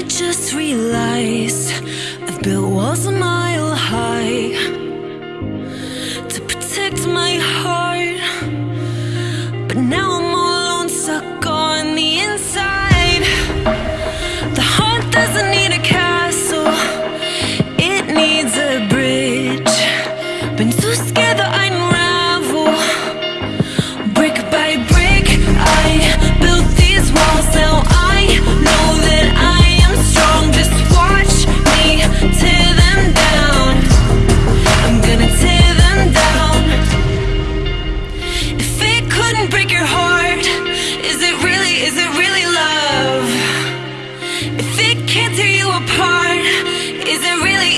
I just realized I've built walls a mile high to protect my heart, but now I'm all alone, stuck on the inside. The heart doesn't.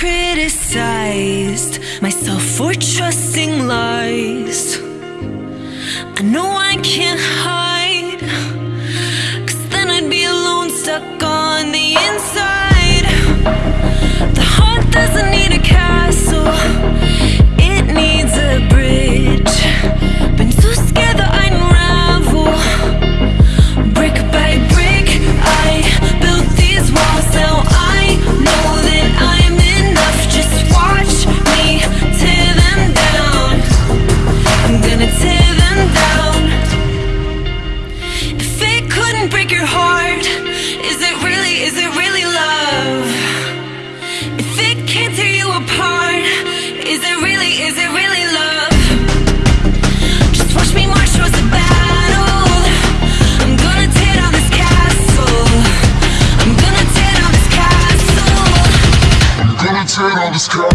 criticized myself for trusting lies. I know I can't hide, cause then I'd be alone, stuck on the inside. turn on this car.